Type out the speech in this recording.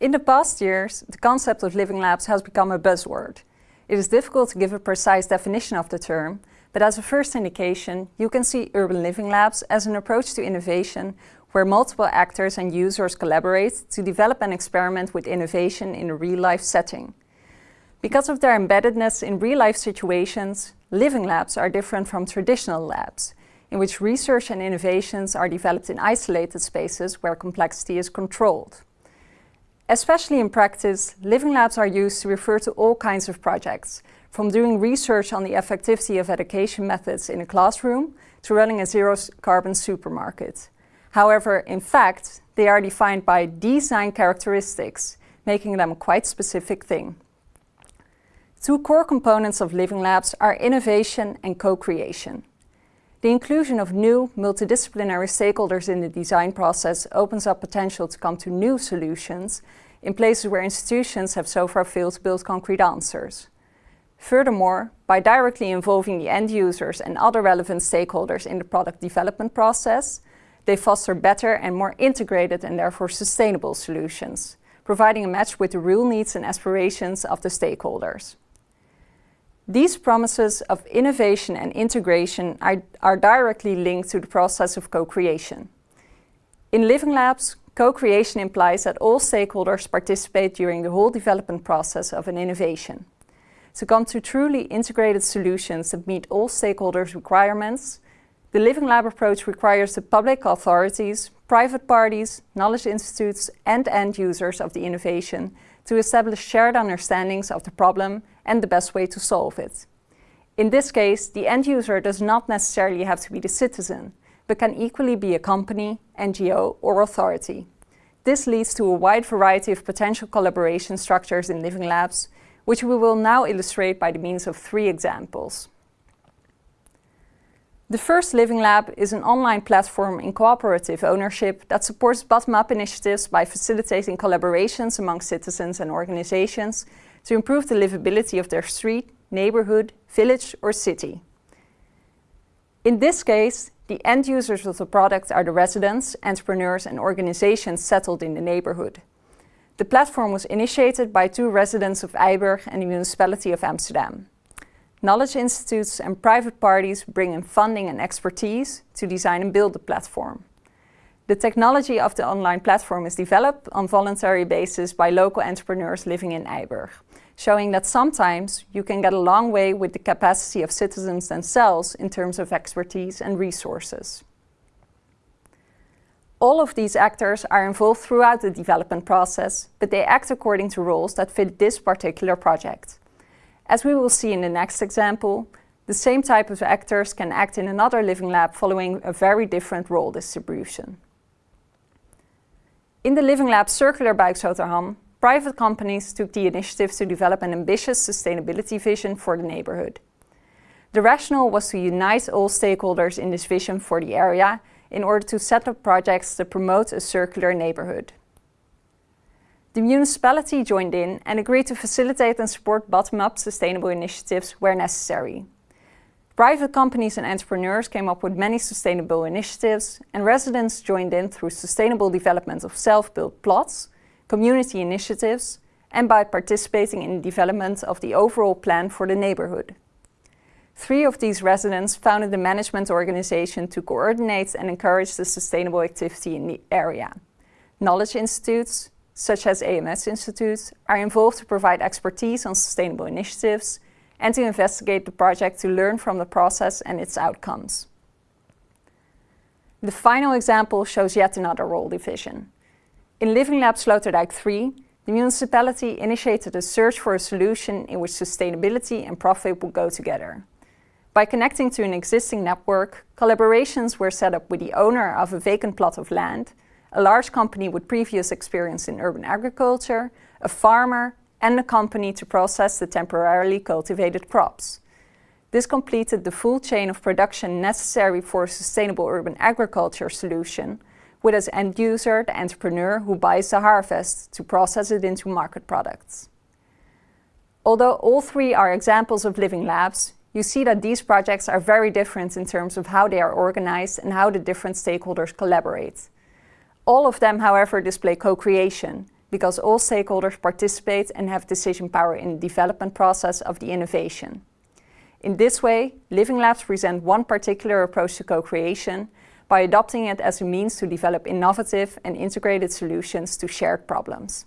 In the past years, the concept of living labs has become a buzzword. It is difficult to give a precise definition of the term, but as a first indication, you can see urban living labs as an approach to innovation where multiple actors and users collaborate to develop and experiment with innovation in a real-life setting. Because of their embeddedness in real-life situations, living labs are different from traditional labs, in which research and innovations are developed in isolated spaces where complexity is controlled. Especially in practice, living labs are used to refer to all kinds of projects, from doing research on the effectivity of education methods in a classroom to running a zero-carbon supermarket. However, in fact, they are defined by design characteristics, making them a quite specific thing. Two core components of living labs are innovation and co-creation. The inclusion of new, multidisciplinary stakeholders in the design process opens up potential to come to new solutions in places where institutions have so far failed to build concrete answers. Furthermore, by directly involving the end users and other relevant stakeholders in the product development process, they foster better and more integrated and therefore sustainable solutions, providing a match with the real needs and aspirations of the stakeholders. These promises of innovation and integration are, are directly linked to the process of co-creation. In Living Labs, Co-creation implies that all stakeholders participate during the whole development process of an innovation. To come to truly integrated solutions that meet all stakeholders' requirements, the Living Lab approach requires the public authorities, private parties, knowledge institutes and end users of the innovation to establish shared understandings of the problem and the best way to solve it. In this case, the end user does not necessarily have to be the citizen, but can equally be a company, NGO or authority. This leads to a wide variety of potential collaboration structures in Living Labs, which we will now illustrate by the means of three examples. The first Living Lab is an online platform in cooperative ownership that supports bottom-up initiatives by facilitating collaborations among citizens and organizations to improve the livability of their street, neighborhood, village or city. In this case, the end users of the product are the residents, entrepreneurs and organizations settled in the neighborhood. The platform was initiated by two residents of IJburg and the municipality of Amsterdam. Knowledge institutes and private parties bring in funding and expertise to design and build the platform. The technology of the online platform is developed on voluntary basis by local entrepreneurs living in IJburg showing that sometimes you can get a long way with the capacity of citizens themselves in terms of expertise and resources. All of these actors are involved throughout the development process, but they act according to roles that fit this particular project. As we will see in the next example, the same type of actors can act in another living lab following a very different role distribution. In the Living Lab Circular Buiksloterham, private companies took the initiative to develop an ambitious sustainability vision for the neighborhood. The rationale was to unite all stakeholders in this vision for the area in order to set up projects to promote a circular neighborhood. The municipality joined in and agreed to facilitate and support bottom-up sustainable initiatives where necessary. Private companies and entrepreneurs came up with many sustainable initiatives and residents joined in through sustainable development of self-built plots, community initiatives and by participating in the development of the overall plan for the neighborhood. Three of these residents founded a management organization to coordinate and encourage the sustainable activity in the area. Knowledge institutes, such as AMS Institute, are involved to provide expertise on sustainable initiatives and to investigate the project to learn from the process and its outcomes. The final example shows yet another role division. In Living Lab Sloterdijk 3, the municipality initiated a search for a solution in which sustainability and profit would go together. By connecting to an existing network, collaborations were set up with the owner of a vacant plot of land, a large company with previous experience in urban agriculture, a farmer and a company to process the temporarily cultivated crops. This completed the full chain of production necessary for a sustainable urban agriculture solution, with as end user the entrepreneur who buys the harvest to process it into market products. Although all three are examples of living labs, you see that these projects are very different in terms of how they are organized and how the different stakeholders collaborate. All of them, however, display co-creation, because all stakeholders participate and have decision power in the development process of the innovation. In this way, Living Labs present one particular approach to co-creation by adopting it as a means to develop innovative and integrated solutions to shared problems.